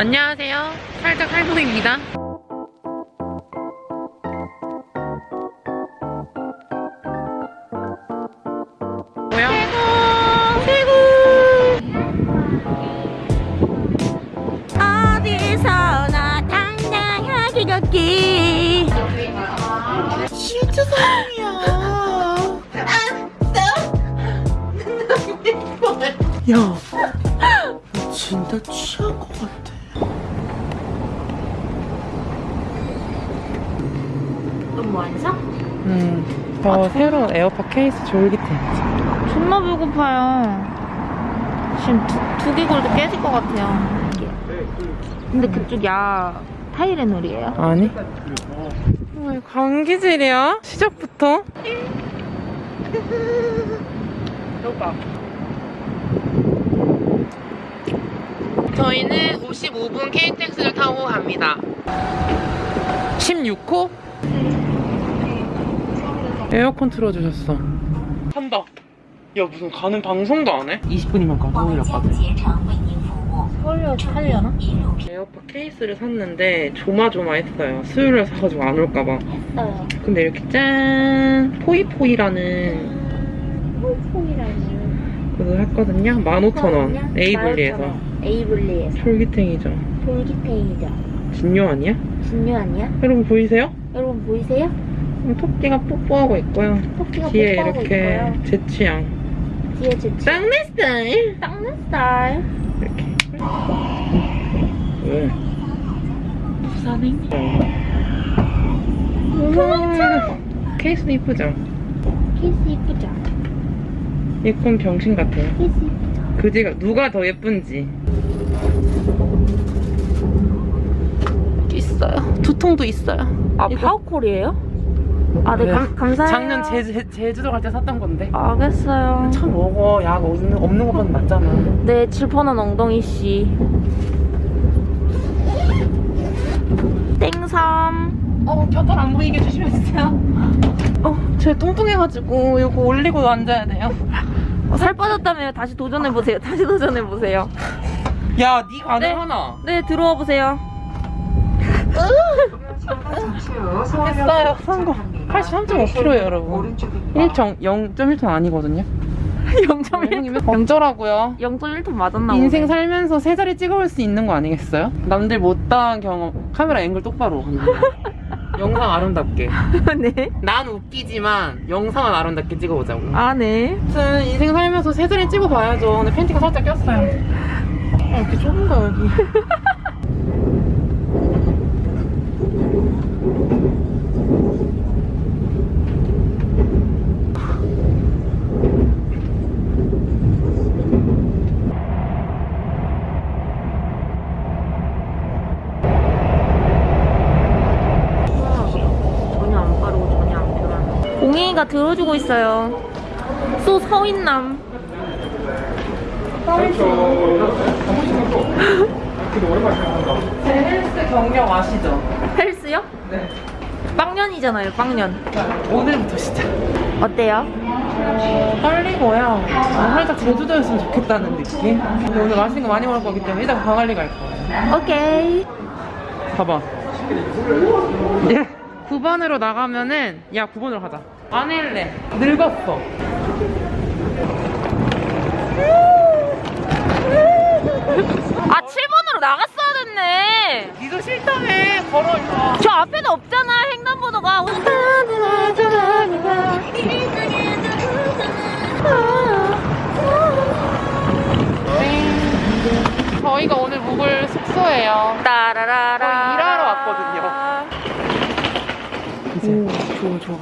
안녕하세요. 살짝 할머니입니다. 뭐야? 최고! 어디서나 당당하게 걷기 진짜 사랑이야. 야, 너무 안 사? 음, 저 새로운 에어팟 케이스 졸깃해. 존나 배고파요 지금 두, 두개골도 깨질 것 같아요 근데 그쪽 야 타이레놀이에요? 아니? 왜 감기질이야? 시작부터? 여봐. 저희는 55분 KTX를 타고 갑니다. 16호? 에어컨 틀어주셨어. 한다. 야 무슨 가는 방송도 안 해? 20분이면 가 서울역까지. 서울역 하려나? 에어팟 케이스를 샀는데 조마조마했어요. 수요일에 사가지고 안 올까봐. 했어요 근데 이렇게 짠 포이포이라는 폴폴이라는 그거 했거든요. 15,000원 에이블리에서 에이블리에서 쫄깃탱이죠. 돌기탱이죠 진요 아니야? 진유 아니야? 여러분 보이세요? 여러분 보이세요? 음, 토끼가 뽀뽀하고 있고요. 토끼가 뒤에 뽀뽀하고 이렇게 있고요 제 취향 뒤에 제 짱내 스타일 닦는 스타일 이렇게 왜? 부산행 음, 케이스도 이쁘죠? 키스 이쁘죠? 예쁜 병신 같아요. 키스 이쁘죠? 그지가 누가 더 예쁜지 있어요 두통도 있어요. 아 파워콜이에요? 아네 네. 감사해요. 작년 제주, 제주도 갈 때 샀던 건데. 알겠어요. 참 먹어 약 없는, 없는 것보다 낫잖아. 네 질펀한 엉덩이 씨. 땡삼. 어 곁털 안 보이게 조심해주세요. 어 제 뚱뚱해가지고 이거 올리고 앉아야 돼요. 어, 살 빠졌다며 다시 도전해보세요. 다시 도전해보세요. 야 네. 하나. 네 들어와 보세요. 했어요. 산거 83.5kg예요 여러분. 1정 0.1톤 아니거든요. 0.1 어쩌라고요. 0.1톤 맞았나 인생 살면서 세 자리 찍어볼 수 있는 거 아니겠어요? 남들 못다한 경험 카메라 앵글 똑바로. 영상 아름답게. 네? 난 웃기지만 영상은 아름답게 찍어보자고. 아 네. 아무튼 인생 살면서 세 자리 찍어봐야죠. 근데 팬티가 살짝 꼈어요. 어, 이렇게 좁은가 여기 전혀 안 빠르고 전혀 안 옹이가 들어주고 있어요. 소 서인남. 제 헬스 경력 아시죠? 헬스요? 네 빵년이잖아요, 빵년. 오늘부터 시작 어때요? 어, 떨리고요 아, 살짝 제주도였으면 좋겠다는 느낌 근데 오늘 맛있는 거 많이 먹을 거기 때문에 일단 광안리 갈 거예요 오케이. 봐봐. 예. 9번으로 나가면은 야 9번으로 가자. 안 할래. 늙었어. 아, 7번으로 나갔어야 됐네. 니도 싫다며 걸어 이거. 저 앞에도 없잖아, 횡단보도가. 저희가 오늘 묵을 숙소예요. 따라라라. 저희 일하러 왔거든요. 이제 오, 좋아, 좋아.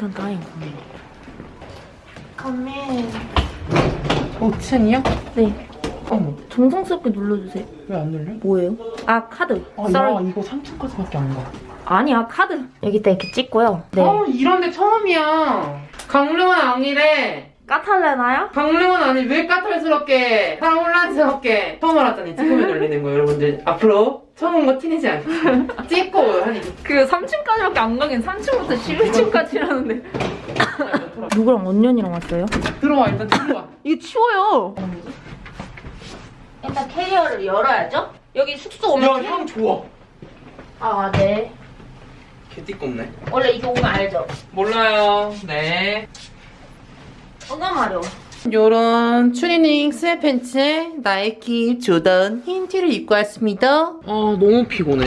헉, 괜찮다잉. 가면. 5층이요? 네. 어머 정성스럽게 눌러주세요. 왜 안 눌려? 뭐예요? 아, 카드. 아. 나 이거 3층까지밖에 안 가. 아니야, 카드. 여기다 이렇게 찍고요. 네. 어 이런 데 처음이야. 강릉은 아니래. 까탈레나요? 강릉은 아니 왜 까탈스럽게 사람 혼란스럽게 처음 알았더니 지금에 놀리는 거예요 여러분들 앞으로 처음 온 거 티내지 않게 찍고 하니 그 3층까지밖에 안 가긴 3층부터 11층까지라는데. 누구랑 언년이랑 왔어요? 들어와 일단 들어와 이거 치워요. 일단 캐리어를 열어야죠? 여기 숙소 오면 야향 좋아 아 네. 개띠껍네 원래 이거 오면 알죠? 몰라요 네 어가 마려. 요런 추리닝 스웨팬츠에 나이키 조던 흰 티를 입고 왔습니다 아 너무 피곤해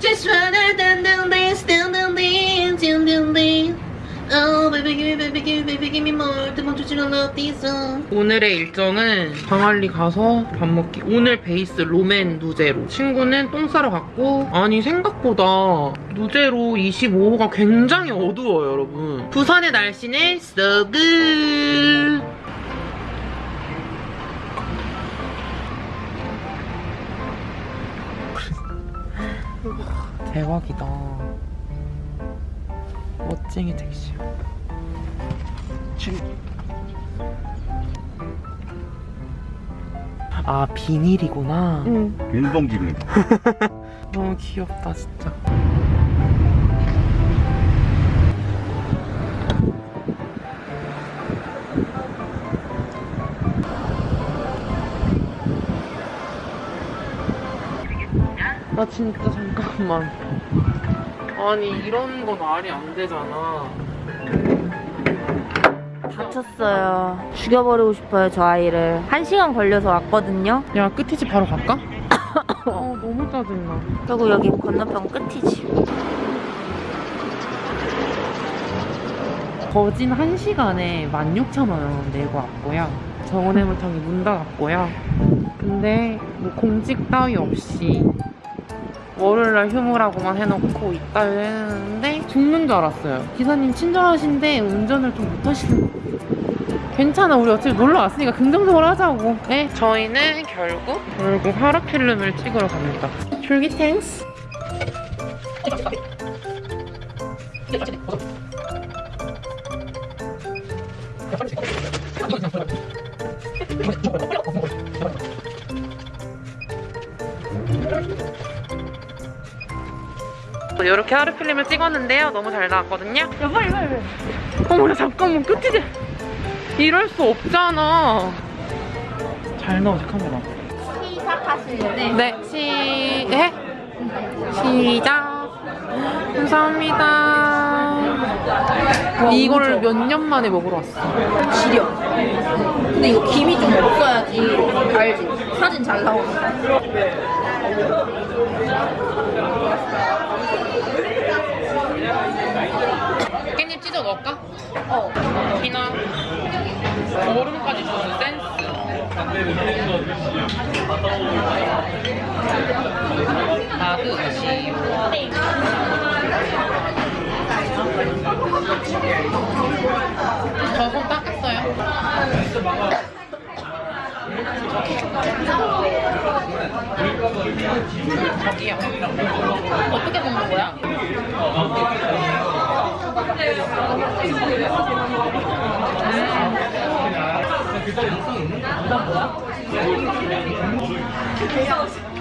Just wanna Oh baby give me baby give me baby give me more. 두 번째 줄은 어디서? 오늘의 일정은 광안리 가서 밥 먹기. 오늘 베이스 로맨 누제로. 친구는 똥 싸러 갔고 아니 생각보다 누제로 25호가 굉장히 어두워요 여러분. 부산의 날씨는 so good. 대박이다 멋쟁이 택시야 아 비닐이구나. 윤봉기입니다. 너무 귀엽다 진짜. 나 진짜 잠깐만 아니 이런 건 말이 안 되잖아 다쳤어요. 죽여버리고 싶어요, 저 아이를. 한 시간 걸려서 왔거든요. 야 끝이지 바로 갈까? 어 너무 짜증나 그리고 여기 건너편 끝이지. 거진 1시간에 16,000원 내고 왔고요. 정원해물탕이 문 닫았고요. 근데 뭐 공직 따위 없이 월요일날 휴무라고만 해놓고 있다 했는데 죽는 줄 알았어요. 기사님 친절하신데 운전을 좀 못하시는 괜찮아 우리 어차피 놀러 왔으니까 긍정적으로 하자고. 네 저희는 결국 결국 하루 필름을 찍으러 갑니다. 줄기탱스 이렇게 하루 필름을 찍었는데요. 너무 잘 나왔거든요. 야, 빨리, 빨리, 빨리. 어머, 야, 잠깐만. 끝이지. 이럴 수 없잖아. 잘 나오지, 카메라. 시작하시는데. 네, 시, 해? 시작. 감사합니다. 이거를 몇년 만에 먹으러 왔어. 지려. 근데 이거 김이 좀 없어야지. 알지? 사진 잘 나오는 깻 넣을까? 어. 피나. 얼음까지 주는 센스. 나드시오. 저손 닦았어요. 저기요. 어떻게 먹는 거야?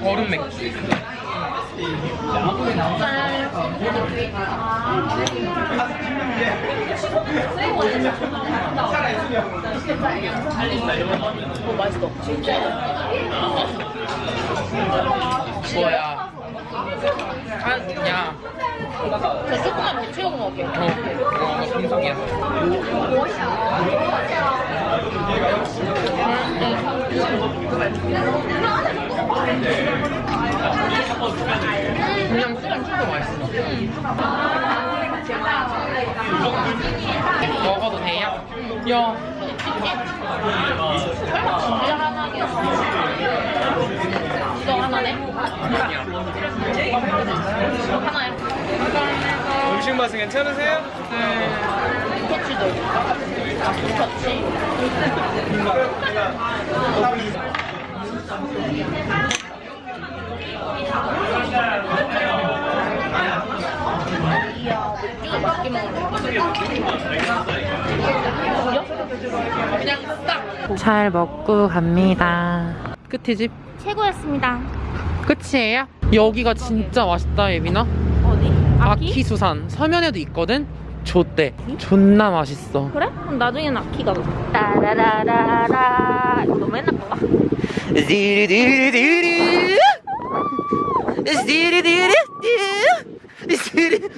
얼음 맥주. 뭐야? 아, 야. 저 조금만 더 채우고 먹을게요. 어, 어, 금속이야. 그냥 술은 술도 맛있어. 먹어도 돼요? 야. 이거 하나네? 아 하나요? 음식 맛은 괜찮으세요? 토치도. 토치. 이야, 맥주가 맛있게 먹네. 그냥 딱. 잘 먹고 갑니다. 끝이 집? 최고였습니다. 끝이에요? 여기가 진짜 맛있다 예빈아? 아키? 아키 수산. 서면에도 있거든? 좋대. 존나 맛있어. 그래? 그럼 나중에는 아키가 따라라라라. 이거 너 맨날 봐봐. 스디리디리디리. 스디리디리디 스디리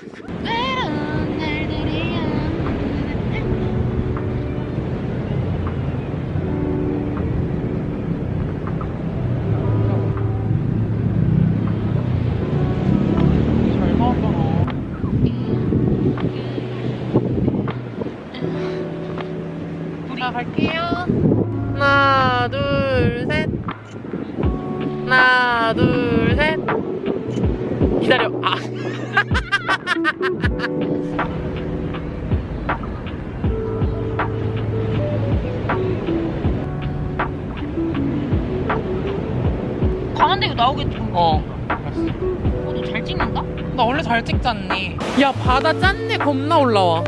않니? 야 바다 짠내 겁나 올라와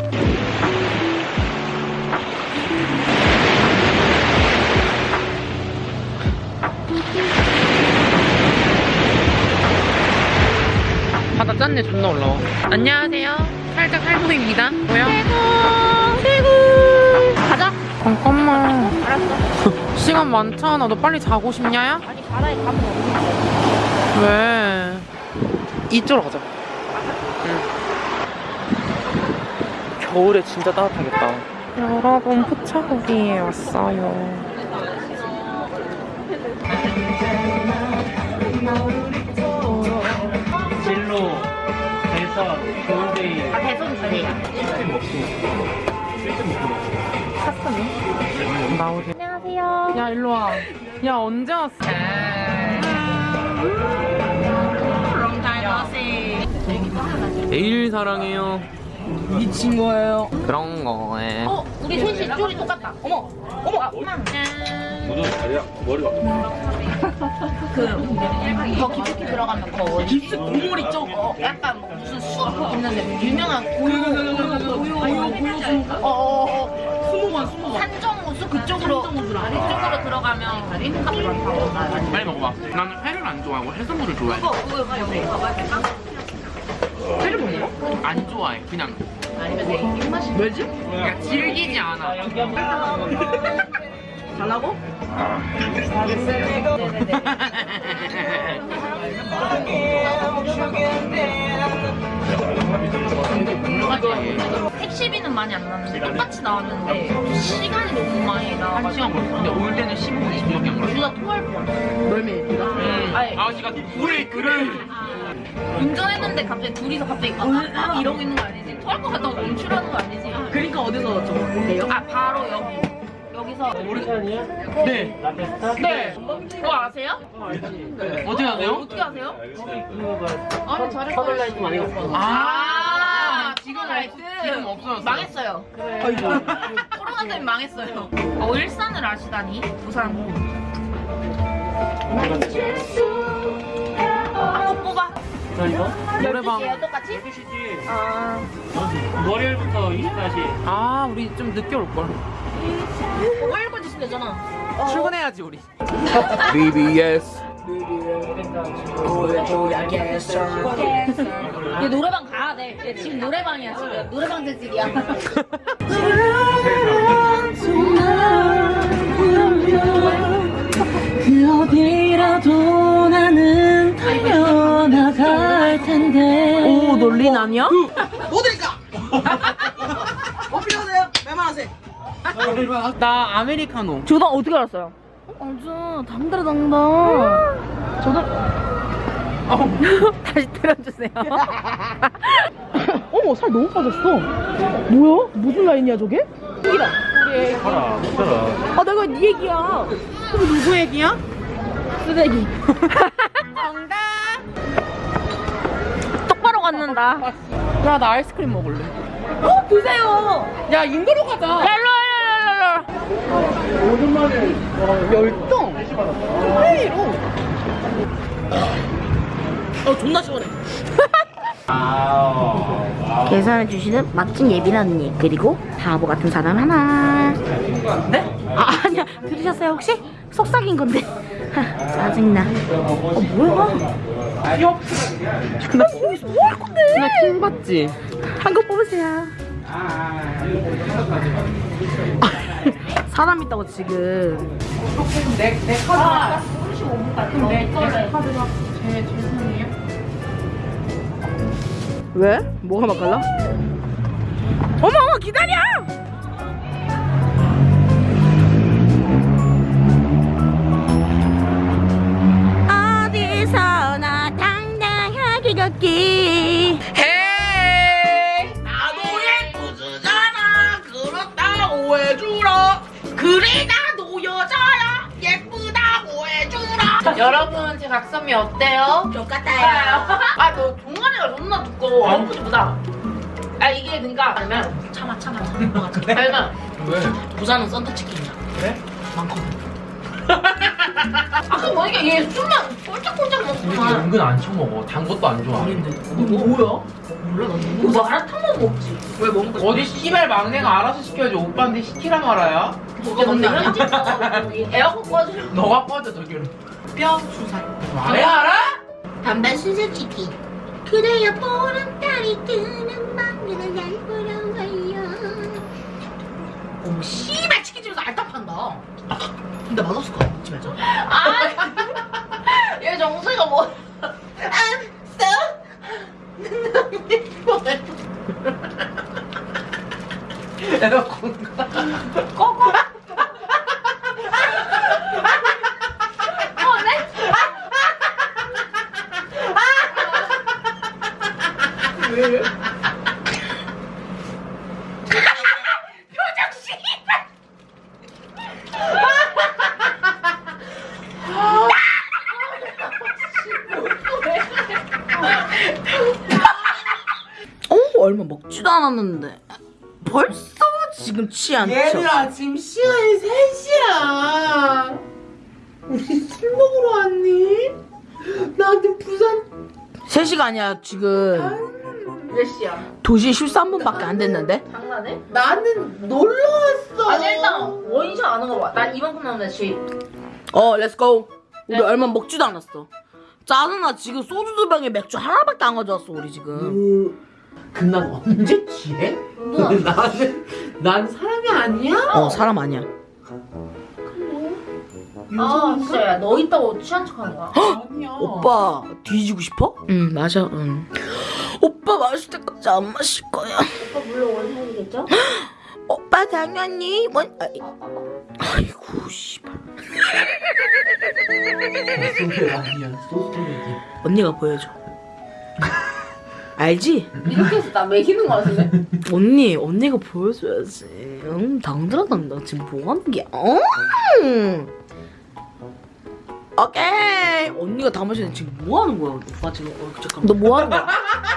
바다 짠내 존나 올라와 안녕하세요 살짝 할머니입니다 뭐야? 최고 최고 가자 잠깐만 알았어 시간 많잖아 너 빨리 자고 싶냐 야? 아니 바다에 가면 어디 왜? 이쪽으로 가자. 겨울에 진짜 따뜻하겠다. 여러분 포차고기에 왔어요. 진로 대서 좋은데이 아 대선 주세요 나오세요. 안녕하세요 야 일로 와. 야 언제 왔어? 내일 사랑해요. 미친 거예요. 그런 거에. 어 우리 셋이 쪼리 똑같다 어머 어머 아, 짠. 머리가 더 깊숙이 들어가면 더 깊숙 국물 있죠? 어, 약간 무슨 수 있는데 유명한 고요 고요 고요 고요 어어어 스모관 스모관 산정우수 그쪽으로 그쪽으로 들어가면 값이 많다고 빨리 먹어봐. 나는 회를 안 좋아하고 해산물을 좋아해. 그거 그거 그거 회를 못 먹어? 안 좋아해. 그냥. 아니면 내 입맛이 왜지? 그냥 질기지 않아. 달라고? 택시비는 많이 안 나는데 똑같이 나왔는데 시간이 너무 많이 한 나와가지고 시간 걸렸어. 근데 올 때는 15분, 20분밖에 안 걸렸어. 둘다 토할 뻔 멀미. 음. 아니. 아저씨가 왜 그래? 운전했는데 갑자기 둘이서 갑자기 막, 막 이러고 있는 거 아니지? 토할 것 같다고 멈추라는 거 아니지? 그러니까 어디서 저래요? 아 바로 여기 여기서 네. 네. 그거 아세요? 어디 가세요? 어떻게 아세요? 아니 잘했어 아, 지금 지금 없- 지금 없어졌어요. 망했어요 아이고. 코로나 때문에 망했어요 어 일산을 아시다니 부산 한번 뽑아 노래방. 12시에요 똑같이? 아 월요일부터 24시 아, 우리 좀 늦게 올 걸. 그거 읽고 주시면 되잖아 출근해야지 우리. BBS. 얘 노래방 가야 돼. 얘 지금 노래방이야 지금. 노래방 재질이야. 그 어디라도 논린 아니야? 뭐 드릴까? 뭐 필요하세요? 웬만하세요? 나 아메리카노. 조당 어떻게 알았어요? 아주 담달당다. 저도 다시 들어주세요. 어머 살 너무 빠졌어. 뭐야? 무슨 라인이야 저게? 하라 괜찮아 아 내가 네 얘기야. 그럼 누구 얘기야? 쓰레기. 똑바 로 갖는다. 야, 나 아이스크림 먹을래. 어 드세요. 야, 인도로 가자. 랄로 랄로 랄로. 열정. 회로. 어 존나 시원해. 계산해 주시는 멋진 예빈 언니 그리고 바보 같은 사람 하나. 네? 아 아니야 들으셨어요 혹시? 속삭인 건데. 짜증나. 어 뭐야? 나킹 받지? 한 거 뽑으세요. 사람 있다고 지금. 왜? 뭐가 맛깔라? 어머 어머 기다려! 걷기 헤이 나도 예쁘잖아 그렇다고 해주라 그래 나도 여자야 예쁘다고 해주라 여러분 제 각선미 어때요? 똑같아요 아너 종아리가 존나 두꺼워 아무것보다 아 이게 그니까 아니면 참아 참아 참아. 아니면 왜? 부산은 썬더치킨이야. 그래? 많거든. 아까 보니까 얘 술만 꼴짝꼴짝 먹구만 은근 안 처먹어. 단 것도 안 좋아. 아닌데. 이거 뭐야? 몰라 나그 마라탕만 먹지 왜 먹는 거지? 어디 씨발 막내가 알아서 시켜야지 오빠한테 시키라 말아야 진짜 근데 현지에서 에어컨 꺼줘 너가 꺼져 저기로 뼈 주사. 왜 알아? 단발 수수께끼 그래요 보름달이 뜨는 밤에는 날 보러 가요 어 씨발 치킨 집에서 알딱 근데 맛없을 것 같아 집에서. 얘 정수가 뭐. 에어컨 꺼어 먹지도 않았는데. 벌써 지금 취한 척 얘들아 지금 시간이 3시야. 우리 술 먹으러 왔니? 나한테 부산 3시가 아니야 지금. 몇 시야? 2시 13분밖에 안 됐는데? 장난해? 나는 놀러 왔어. 아니 일단 원샷 안 하는 거 봐. 난 이만큼 나오는데 지. 어 Let's go 우리 얼마 먹지도 않았어. 짜증나. 지금 소주 두 병에 맥주 하나밖에 안 가져왔어 우리 지금 그럼 난 언제 취해? 나는 난 사람이 아니야? 어 사람 아니야. 아 진짜 야, 너 있다고 취한 척하는 거야? 아니야. 오빠 뒤지고 싶어? 응 맞아 응. 오빠 마실 때까지 안 마실 거야. 오빠 물론 원샷이겠죠? 오빠 당연히 원 아이, 아이고 씨발. 소리 아니야. 소스토리지. 언니가 보여줘 알지? 이렇게 해서 나 매기는 거 같은데? 언니 언니가 보여줘야지 응 당들어당당 지금 뭐 하는 게 응. 오케이 언니가 다 마시는데 지금 뭐 하는 거야 오빠 지금 어, 잠깐만 너 뭐 하는 거야?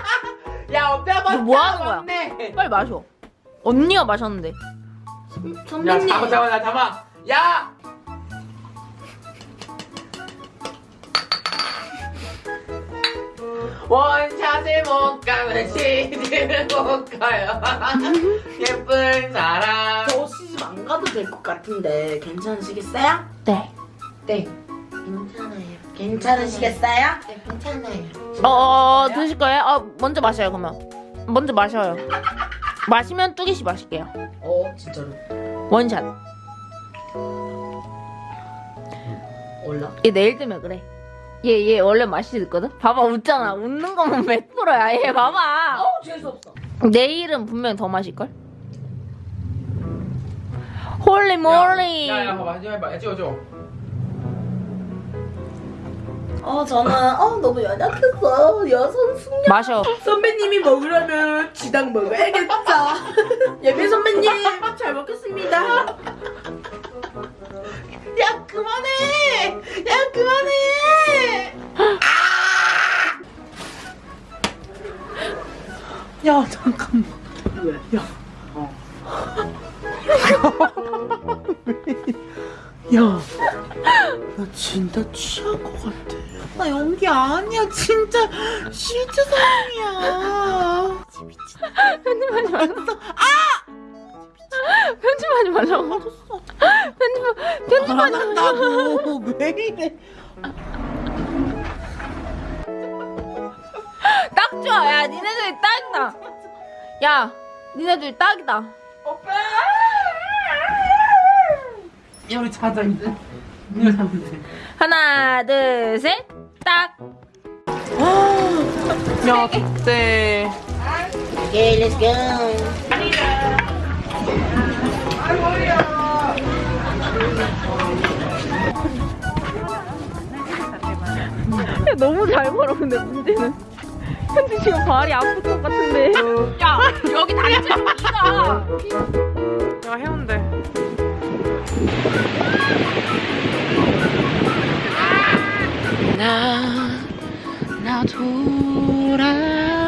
야 어때 너뭐 하는 거야? 맞네. 빨리 마셔 언니가 마셨는데 야 선배님 잠깐 잠깐 나 잠깐 야 원샷을 못 가면 시집을 못 가요 예쁜 사람 저 시집 안 가도 될 것 같은데 괜찮으시겠어요? 네. 네 괜찮아요. 괜찮으시겠어요? 네, 괜찮아요. 어, 어, 어 드실 거예요? 어 먼저 마셔요 그러면 먼저 마셔요 마시면 뚜기씨 마실게요 어 진짜로 원샷 올라 얘 내일 되면 그래 얘 얘 원래 맛이 있거든? 봐봐 웃잖아. 웃는 거면 100%야. 얘 봐봐. 어우 재수없어. 내일은 분명 더 마실걸? Holy moly 야 야 봐봐. 해봐 찍어줘 어. 저는 어 너무 연약했어. 여성 숙녀. 마셔. 선배님이 먹으려면 지당 먹어야겠죠 예비 선배님 잘 먹겠습니다 야 그만해! 야 그만해! 야 잠깐만. 야. 어. 야, 나 진짜 취한 것 같아. 나 연기 아니야, 진짜 실제 사람이야. 편집하지 말라고 편집하지 말라고 편집하지 안 한다고 왜 이래? 딱 좋아. 야, 니네들이 딱이다. 야, 니네들이 딱이다. 야 우리 자자 이제. 자면 돼. 하나, 둘, 셋. 딱. 야 그때 Okay, let's go. 너무 잘 걸어, 근데 문제는. 현지 지금 발이 아플 것 같은데. 야, 여기 다리 좀 가. 야 해운대. 나, 나 돌아